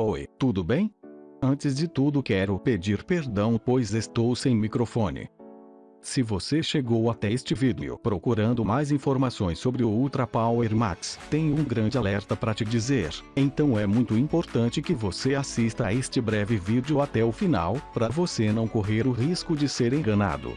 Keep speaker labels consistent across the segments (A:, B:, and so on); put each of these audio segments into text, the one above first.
A: Oi, tudo bem? Antes de tudo quero pedir perdão pois estou sem microfone. Se você chegou até este vídeo procurando mais informações sobre o Ultra Power Max, tenho um grande alerta para te dizer, então é muito importante que você assista a este breve vídeo até o final, para você não correr o risco de ser enganado.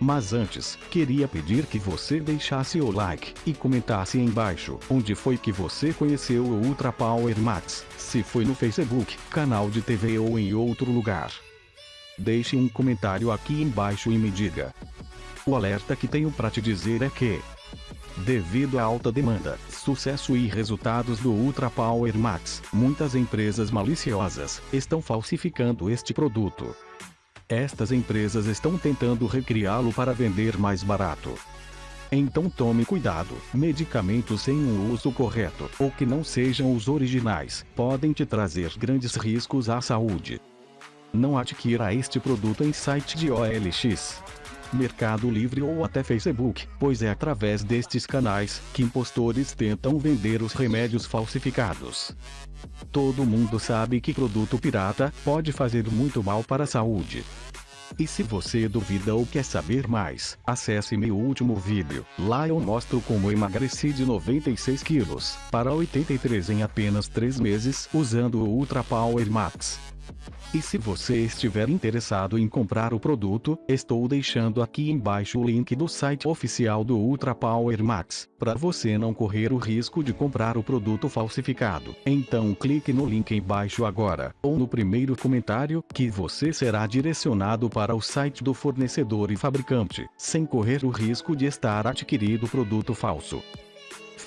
A: Mas antes, queria pedir que você deixasse o like e comentasse embaixo onde foi que você conheceu o Ultra Power Max, se foi no Facebook, canal de TV ou em outro lugar. Deixe um comentário aqui embaixo e me diga. O alerta que tenho para te dizer é que, devido à alta demanda, sucesso e resultados do Ultra Power Max, muitas empresas maliciosas estão falsificando este produto. Estas empresas estão tentando recriá-lo para vender mais barato. Então tome cuidado, medicamentos sem um uso correto, ou que não sejam os originais, podem te trazer grandes riscos à saúde. Não adquira este produto em site de OLX, Mercado Livre ou até Facebook, pois é através destes canais que impostores tentam vender os remédios falsificados. Todo mundo sabe que produto pirata pode fazer muito mal para a saúde. E se você duvida ou quer saber mais, acesse meu último vídeo. Lá eu mostro como emagreci de 96 quilos para 83 em apenas 3 meses usando o Ultra Power Max. E se você estiver interessado em comprar o produto, estou deixando aqui embaixo o link do site oficial do Ultra Power Max, para você não correr o risco de comprar o produto falsificado. Então clique no link embaixo agora, ou no primeiro comentário, que você será direcionado para o site do fornecedor e fabricante, sem correr o risco de estar adquirido produto falso.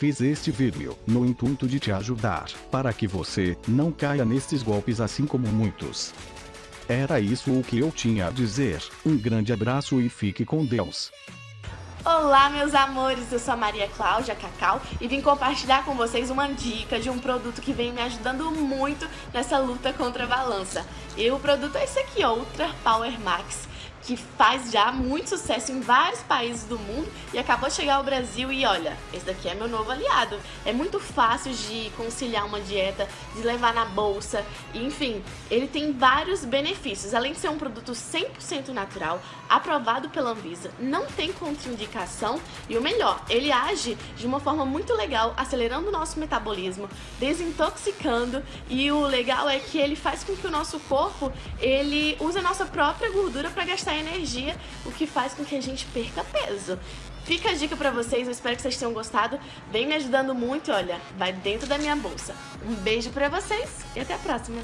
A: Fiz este vídeo no intuito de te ajudar, para que você não caia nestes golpes assim como muitos. Era isso o que eu tinha a dizer. Um grande abraço e fique com Deus.
B: Olá meus amores, eu sou a Maria Cláudia Cacau e vim compartilhar com vocês uma dica de um produto que vem me ajudando muito nessa luta contra a balança. E o produto é esse aqui, Ultra Power Max que faz já muito sucesso em vários países do mundo e acabou de chegar ao Brasil e olha, esse daqui é meu novo aliado. É muito fácil de conciliar uma dieta, de levar na bolsa, enfim, ele tem vários benefícios. Além de ser um produto 100% natural, aprovado pela Anvisa, não tem contraindicação e o melhor, ele age de uma forma muito legal, acelerando o nosso metabolismo, desintoxicando e o legal é que ele faz com que o nosso corpo, ele use a nossa própria gordura para gastar essa energia, o que faz com que a gente perca peso. Fica a dica pra vocês, eu espero que vocês tenham gostado. Vem me ajudando muito, olha, vai dentro da minha bolsa. Um beijo pra vocês e até a próxima.